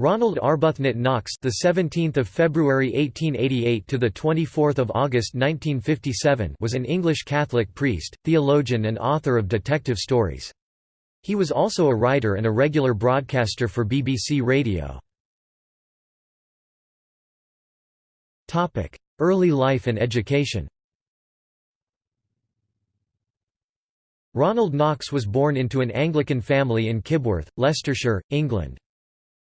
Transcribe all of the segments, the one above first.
Ronald Arbuthnot Knox, the 17th of February 1888 to the 24th of August 1957, was an English Catholic priest, theologian, and author of detective stories. He was also a writer and a regular broadcaster for BBC Radio. Topic: Early life and education. Ronald Knox was born into an Anglican family in Kibworth, Leicestershire, England.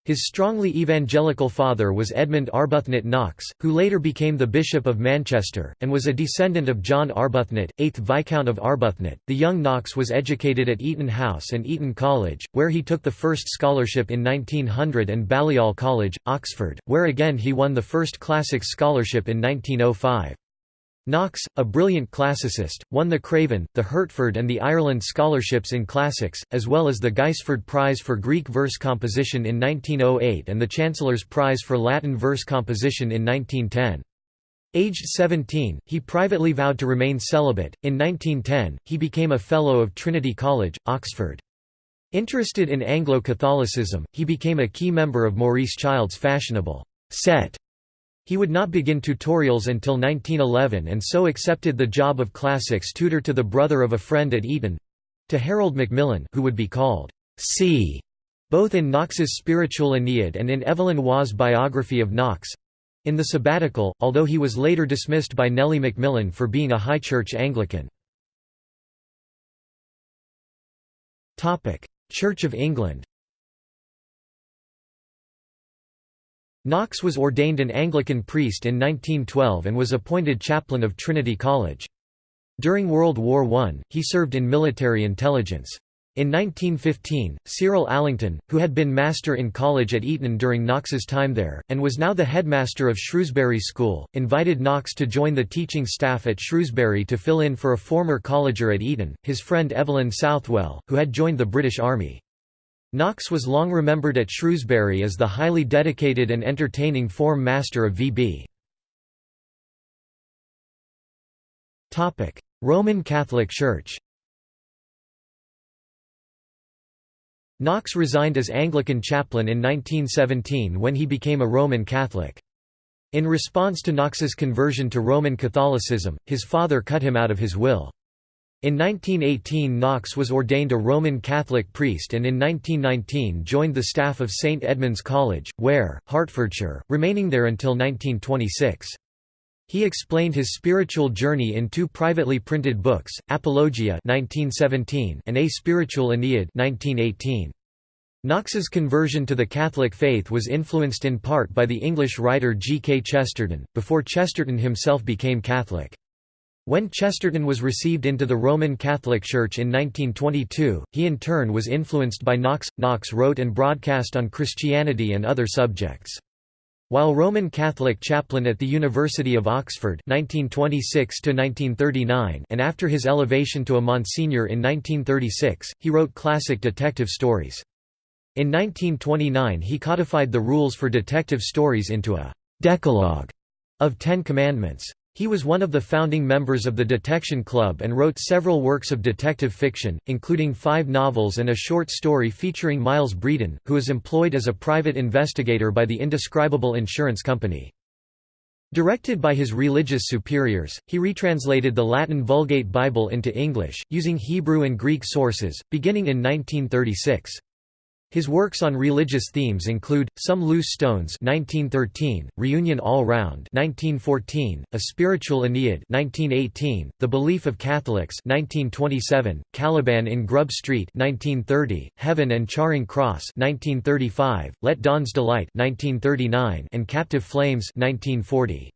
His strongly evangelical father was Edmund Arbuthnot Knox, who later became the Bishop of Manchester, and was a descendant of John Arbuthnot, 8th Viscount of Arbuthnot. The young Knox was educated at Eton House and Eton College, where he took the first scholarship in 1900 and Balliol College, Oxford, where again he won the first Classics scholarship in 1905. Knox, a brilliant classicist, won the Craven, the Hertford and the Ireland scholarships in classics, as well as the Gaisford Prize for Greek verse composition in 1908 and the Chancellor's Prize for Latin verse composition in 1910. Aged 17, he privately vowed to remain celibate. In 1910, he became a Fellow of Trinity College, Oxford. Interested in Anglo-Catholicism, he became a key member of Maurice Child's fashionable set he would not begin tutorials until 1911 and so accepted the job of classics tutor to the brother of a friend at Eton—to Harold Macmillan who would be called C. both in Knox's Spiritual Aeneid and in Evelyn Waugh's biography of Knox. In the sabbatical, although he was later dismissed by Nellie Macmillan for being a High Church Anglican. Church of England Knox was ordained an Anglican priest in 1912 and was appointed chaplain of Trinity College. During World War I, he served in military intelligence. In 1915, Cyril Alington, who had been master in college at Eton during Knox's time there, and was now the headmaster of Shrewsbury School, invited Knox to join the teaching staff at Shrewsbury to fill in for a former colleger at Eton, his friend Evelyn Southwell, who had joined the British Army. Knox was long remembered at Shrewsbury as the highly dedicated and entertaining form master of VB. Roman Catholic Church Knox resigned as Anglican chaplain in 1917 when he became a Roman Catholic. In response to Knox's conversion to Roman Catholicism, his father cut him out of his will. In 1918 Knox was ordained a Roman Catholic priest and in 1919 joined the staff of St Edmund's College, Ware, Hertfordshire, remaining there until 1926. He explained his spiritual journey in two privately printed books, Apologia 1917 and A Spiritual Aeneid 1918. Knox's conversion to the Catholic faith was influenced in part by the English writer G. K. Chesterton, before Chesterton himself became Catholic. When Chesterton was received into the Roman Catholic Church in 1922, he in turn was influenced by Knox. Knox wrote and broadcast on Christianity and other subjects. While Roman Catholic chaplain at the University of Oxford 1926 and after his elevation to a Monsignor in 1936, he wrote classic detective stories. In 1929 he codified the rules for detective stories into a «decalogue» of Ten Commandments. He was one of the founding members of the Detection Club and wrote several works of detective fiction, including five novels and a short story featuring Miles Bredon, who is employed as a private investigator by the Indescribable Insurance Company. Directed by his religious superiors, he retranslated the Latin Vulgate Bible into English, using Hebrew and Greek sources, beginning in 1936. His works on religious themes include Some Loose Stones (1913), Reunion All Round (1914), A Spiritual Aeneid (1918), The Belief of Catholics (1927), Caliban in Grub Street (1930), Heaven and Charing Cross (1935), Let Dons Delight (1939), and Captive Flames (1940).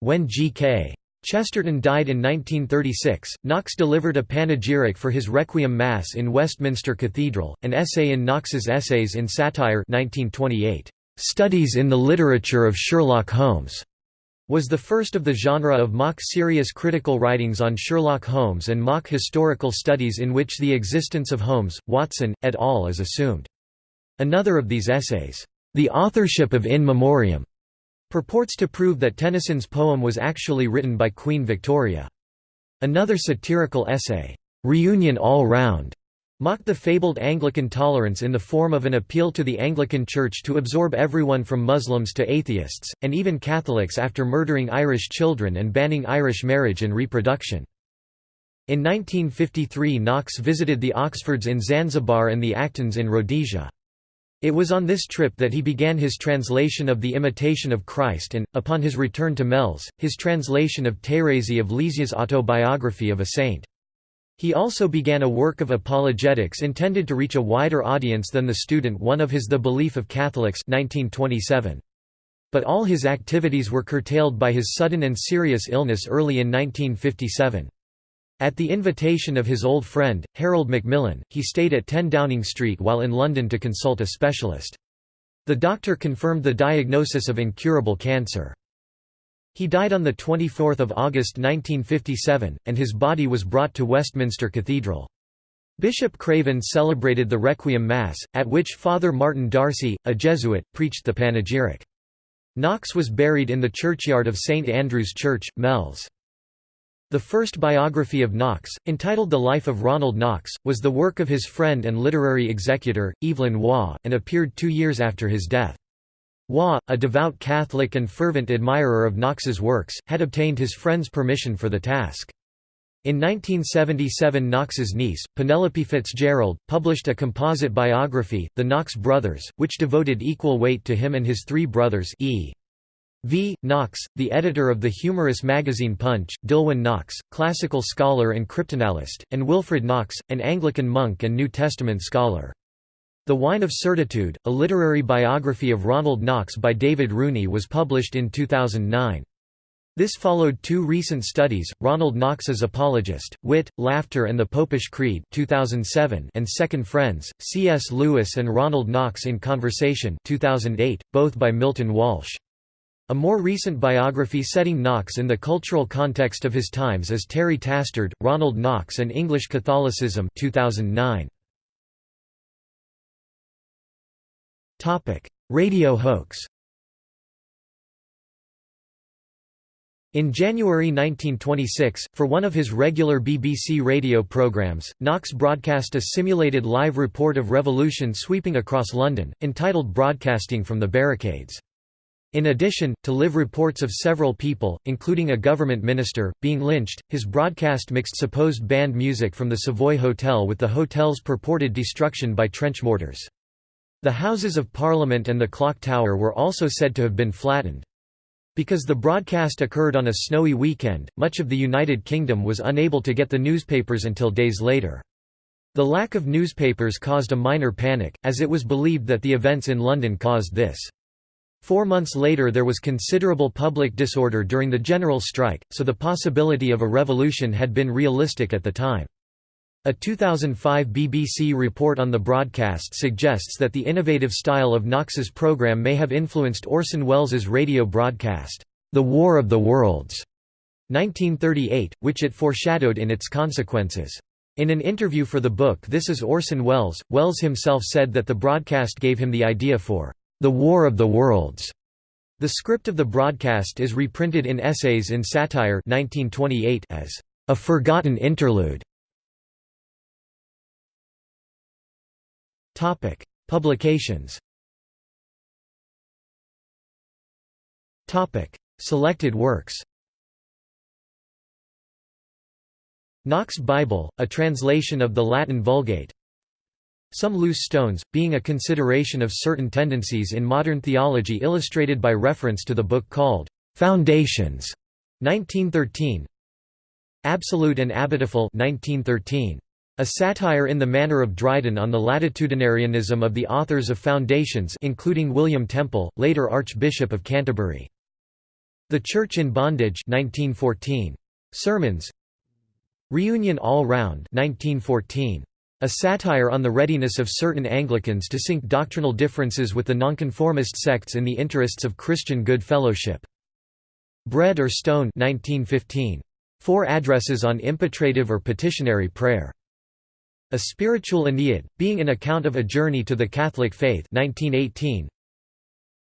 When G.K. Chesterton died in 1936. Knox delivered a panegyric for his Requiem Mass in Westminster Cathedral, an essay in Knox's Essays in Satire 1928. Studies in the Literature of Sherlock Holmes was the first of the genre of mock serious critical writings on Sherlock Holmes and mock historical studies in which the existence of Holmes, Watson, et al. is assumed. Another of these essays, The Authorship of In Memoriam, purports to prove that Tennyson's poem was actually written by Queen Victoria. Another satirical essay, "'Reunion All Round' mocked the fabled Anglican tolerance in the form of an appeal to the Anglican Church to absorb everyone from Muslims to atheists, and even Catholics after murdering Irish children and banning Irish marriage and reproduction. In 1953 Knox visited the Oxfords in Zanzibar and the Actons in Rhodesia. It was on this trip that he began his translation of The Imitation of Christ and, upon his return to Mells, his translation of Thérèse of Lisieux's autobiography of a saint. He also began a work of apologetics intended to reach a wider audience than the student one of his The Belief of Catholics 1927. But all his activities were curtailed by his sudden and serious illness early in 1957. At the invitation of his old friend, Harold Macmillan, he stayed at 10 Downing Street while in London to consult a specialist. The doctor confirmed the diagnosis of incurable cancer. He died on 24 August 1957, and his body was brought to Westminster Cathedral. Bishop Craven celebrated the Requiem Mass, at which Father Martin D'Arcy, a Jesuit, preached the panegyric. Knox was buried in the churchyard of St Andrew's Church, Mells. The first biography of Knox, entitled The Life of Ronald Knox, was the work of his friend and literary executor, Evelyn Waugh, and appeared two years after his death. Waugh, a devout Catholic and fervent admirer of Knox's works, had obtained his friend's permission for the task. In 1977 Knox's niece, Penelope Fitzgerald, published a composite biography, The Knox Brothers, which devoted equal weight to him and his three brothers E. V. Knox, the editor of the humorous magazine Punch, Dillwyn Knox, classical scholar and cryptanalyst, and Wilfred Knox, an Anglican monk and New Testament scholar. The Wine of Certitude, a literary biography of Ronald Knox by David Rooney was published in 2009. This followed two recent studies, Ronald Knox's Apologist, Wit, Laughter and the Popish Creed 2007 and Second Friends, C.S. Lewis and Ronald Knox in Conversation 2008, both by Milton Walsh. A more recent biography setting Knox in the cultural context of his times is Terry Tastard, Ronald Knox and English Catholicism 2009. Radio hoax In January 1926, for one of his regular BBC radio programmes, Knox broadcast a simulated live report of revolution sweeping across London, entitled Broadcasting from the Barricades. In addition, to live reports of several people, including a government minister, being lynched, his broadcast mixed supposed band music from the Savoy Hotel with the hotel's purported destruction by trench mortars. The Houses of Parliament and the Clock Tower were also said to have been flattened. Because the broadcast occurred on a snowy weekend, much of the United Kingdom was unable to get the newspapers until days later. The lack of newspapers caused a minor panic, as it was believed that the events in London caused this. Four months later there was considerable public disorder during the general strike, so the possibility of a revolution had been realistic at the time. A 2005 BBC report on the broadcast suggests that the innovative style of Knox's program may have influenced Orson Welles's radio broadcast, The War of the Worlds, 1938, which it foreshadowed in its consequences. In an interview for the book This is Orson Welles, Welles himself said that the broadcast gave him the idea for The War of the Worlds. The script of the broadcast is reprinted in Essays in Satire 1928 as a forgotten interlude Topic: Publications. Topic: Selected works. Knox Bible, a translation of the Latin Vulgate. Some Loose Stones, being a consideration of certain tendencies in modern theology illustrated by reference to the book called Foundations, 1913. Absolute and Abitofhell 1913. A satire in the manner of Dryden on the latitudinarianism of the authors of Foundations including William Temple, later Archbishop of Canterbury. The Church in Bondage 1914. Sermons Reunion All Round 1914. A satire on the readiness of certain Anglicans to sink doctrinal differences with the nonconformist sects in the interests of Christian good fellowship. Bread or Stone 1915. Four addresses on impetrative or petitionary prayer. A Spiritual Aeneid, being an account of a journey to the Catholic faith 1918.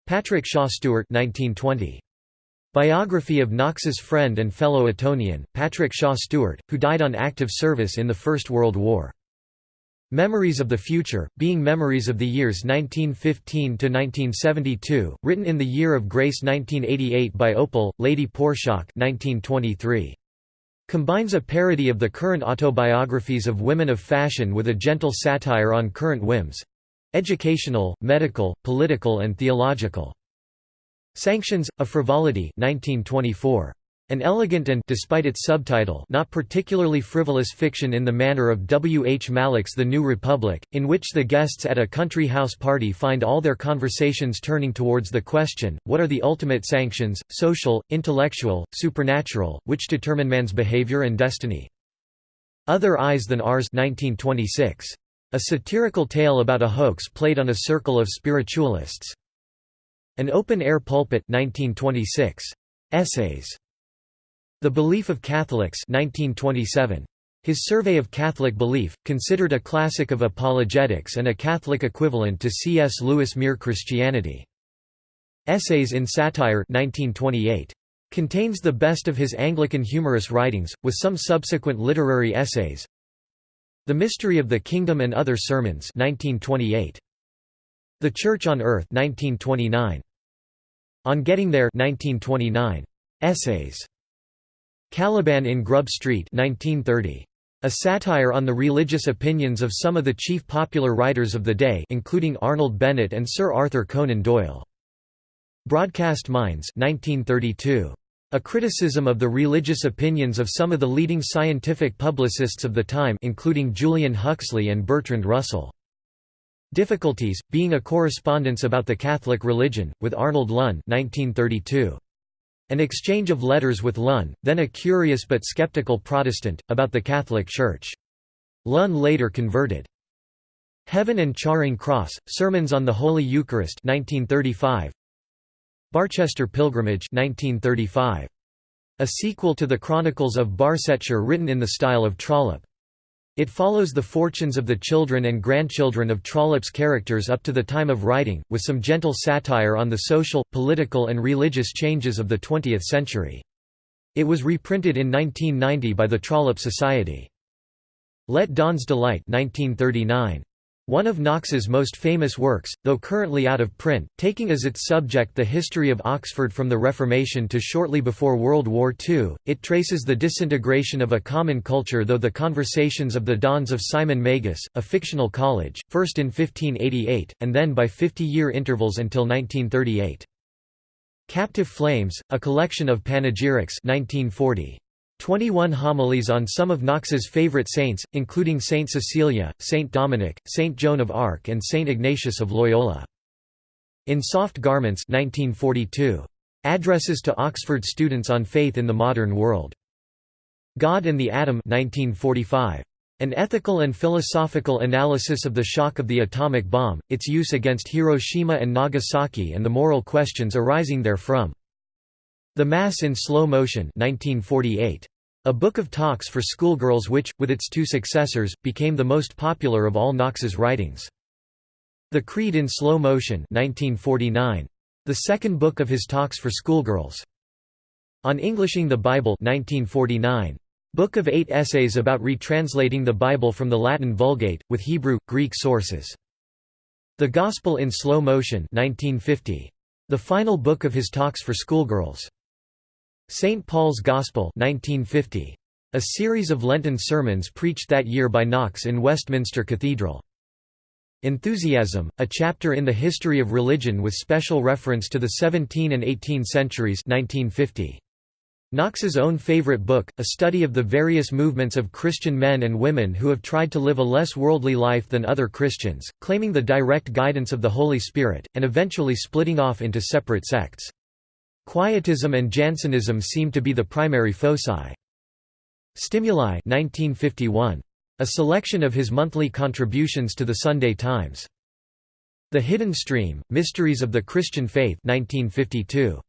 Patrick Shaw Stewart 1920. Biography of Knox's friend and fellow Etonian, Patrick Shaw Stewart, who died on active service in the First World War. Memories of the Future, being memories of the years 1915–1972, written in the year of grace 1988 by Opal, Lady Porstock 1923. Combines a parody of the current autobiographies of women of fashion with a gentle satire on current whims—educational, medical, political and theological. Sanctions, a Frivolity 1924. An elegant and despite its subtitle not particularly frivolous fiction in the manner of W. H. Mallock's The New Republic, in which the guests at a country house party find all their conversations turning towards the question, what are the ultimate sanctions, social, intellectual, supernatural, which determine man's behavior and destiny? Other Eyes Than Ours 1926. A satirical tale about a hoax played on a circle of spiritualists. An Open-Air Pulpit 1926. Essays the Belief of Catholics 1927. His Survey of Catholic Belief, considered a classic of apologetics and a Catholic equivalent to C.S. Lewis' Mere Christianity. Essays in Satire 1928. Contains the best of his Anglican humorous writings, with some subsequent literary essays. The Mystery of the Kingdom and Other Sermons 1928. The Church on Earth 1929. On Getting There 1929. Essays Caliban in Grub Street 1930. A satire on the religious opinions of some of the chief popular writers of the day including Arnold Bennett and Sir Arthur Conan Doyle. Broadcast Minds 1932. A criticism of the religious opinions of some of the leading scientific publicists of the time including Julian Huxley and Bertrand Russell. Difficulties, being a correspondence about the Catholic religion, with Arnold Lunn 1932. An exchange of letters with Lunn, then a curious but skeptical Protestant, about the Catholic Church. Lunn later converted. Heaven and Charing Cross, Sermons on the Holy Eucharist 1935. Barchester Pilgrimage 1935. A sequel to the Chronicles of Barsetshire written in the style of Trollope. It follows the fortunes of the children and grandchildren of Trollope's characters up to the time of writing, with some gentle satire on the social, political and religious changes of the 20th century. It was reprinted in 1990 by the Trollope Society. Let Dons Delight 1939. One of Knox's most famous works, though currently out of print, taking as its subject the history of Oxford from the Reformation to shortly before World War II, it traces the disintegration of a common culture though the conversations of the dons of Simon Magus, a fictional college, first in 1588, and then by 50-year intervals until 1938. Captive Flames, a collection of panegyrics 1940. 21 homilies on some of Knox's favorite saints, including Saint Cecilia, Saint Dominic, Saint Joan of Arc and Saint Ignatius of Loyola. In Soft Garments 1942. Addresses to Oxford students on faith in the modern world. God and the Atom 1945. An ethical and philosophical analysis of the shock of the atomic bomb, its use against Hiroshima and Nagasaki and the moral questions arising therefrom. The Mass in Slow Motion 1948. A book of talks for schoolgirls which, with its two successors, became the most popular of all Knox's writings. The Creed in Slow Motion 1949. The second book of his talks for schoolgirls. On Englishing the Bible 1949. Book of eight essays about retranslating the Bible from the Latin Vulgate, with Hebrew, Greek sources. The Gospel in Slow Motion 1950. The final book of his talks for schoolgirls. St. Paul's Gospel 1950. A series of Lenten sermons preached that year by Knox in Westminster Cathedral. Enthusiasm, a chapter in the history of religion with special reference to the 17 and 18 centuries 1950. Knox's own favorite book, a study of the various movements of Christian men and women who have tried to live a less worldly life than other Christians, claiming the direct guidance of the Holy Spirit, and eventually splitting off into separate sects. Quietism and Jansenism seem to be the primary foci. Stimuli 1951. A selection of his monthly contributions to the Sunday Times. The Hidden Stream, Mysteries of the Christian Faith 1952.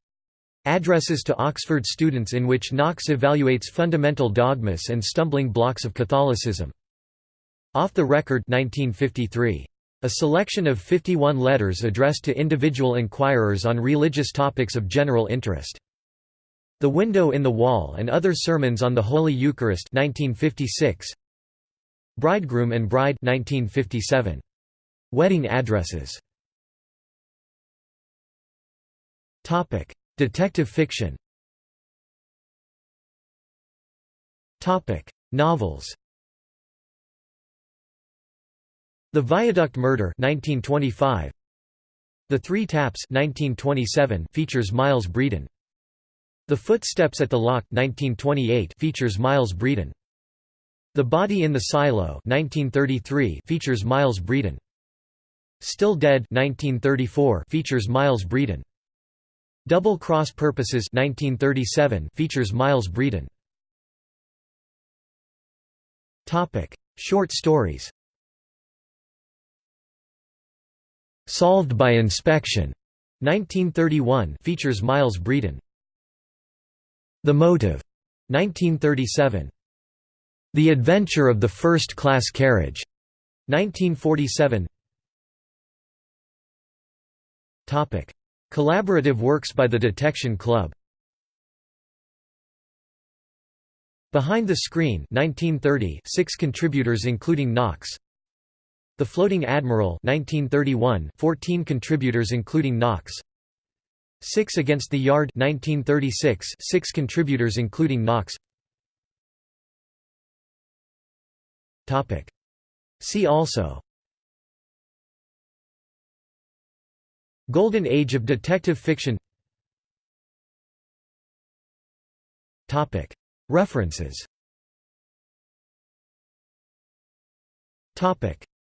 Addresses to Oxford students in which Knox evaluates fundamental dogmas and stumbling blocks of Catholicism. Off the Record 1953. A selection of 51 letters addressed to individual inquirers on religious topics of general interest. The Window in the Wall and Other Sermons on the Holy Eucharist 1956. Bridegroom and Bride 1957. Wedding addresses Topic: Detective fiction Topic: Novels The Viaduct Murder 1925 The Three Taps 1927 features Miles Bredon The Footsteps at the Lock 1928 features Miles Bredon The Body in the Silo 1933 features Miles Bredon Still Dead 1934 features Miles Bredon. Double Cross Purposes 1937 features Miles Bredon. Topic Short stories Solved by Inspection. 1931 features Miles Bredon The Motive. 1937 The Adventure of the First Class Carriage. 1947 Topic. Collaborative works by the Detection Club. Behind the Screen 1930 six contributors including Knox The Floating Admiral 1931 14 contributors including Knox. Six Against the Yard 1936 six contributors including Knox. Topic. See also. Golden Age of detective fiction. Topic. References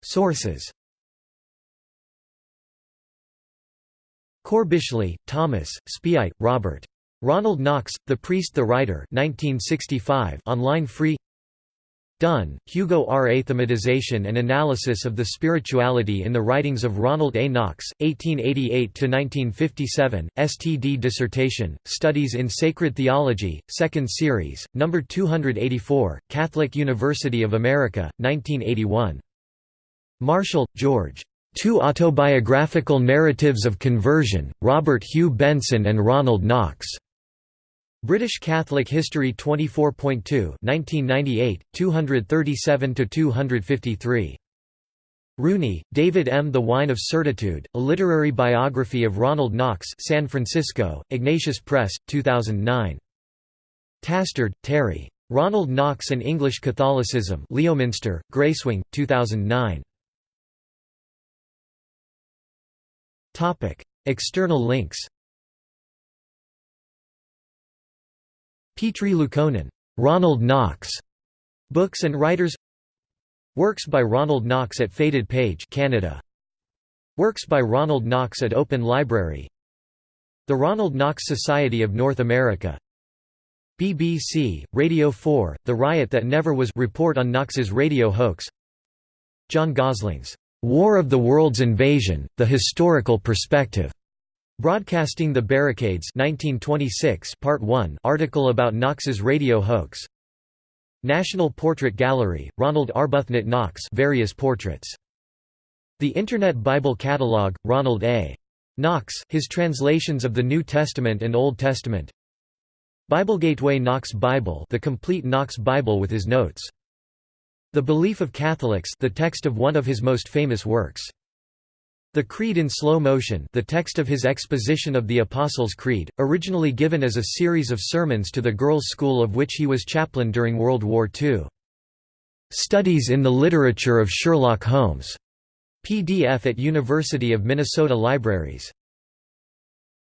Sources Corbishley, Thomas, Speaight, Robert. Ronald Knox, The Priest the Writer 1965 online free Dunn, Hugo R. Athematization and Analysis of the Spirituality in the Writings of Ronald A. Knox, 1888–1957, STD Dissertation, Studies in Sacred Theology, 2nd Series, No. 284, Catholic University of America, 1981. Marshall, George. Two Autobiographical Narratives of Conversion, Robert Hugh Benson and Ronald Knox. British Catholic History 24.2 1998, 237–253. Rooney, David M. The Wine of Certitude, A Literary Biography of Ronald Knox San Francisco, Ignatius Press, 2009. Tastard, Terry. Ronald Knox and English Catholicism Leominster, Gracewing, 2009. External links Petri Liukkonen, Ronald Knox, Books and Writers Works by Ronald Knox at Faded Page Canada. Works by Ronald Knox at Open Library. The Ronald Knox Society of North America. BBC, Radio 4, The Riot That Never Was report on Knox's radio hoax. John Gosling's "'War of the World's Invasion, The Historical Perspective' Broadcasting the Barricades 1926 Part 1 article about Knox's radio hoax National Portrait Gallery, Ronald Arbuthnot Knox various portraits. The Internet Bible Catalog, Ronald A. Knox, his translations of the New Testament and Old Testament BibleGateway Knox Bible the complete Knox Bible with his notes. The Belief of Catholics the text of one of his most famous works. The Creed in Slow Motion the text of his exposition of the Apostles' Creed, originally given as a series of sermons to the girls' school of which he was chaplain during World War II. Studies in the Literature of Sherlock Holmes, PDF at University of Minnesota Libraries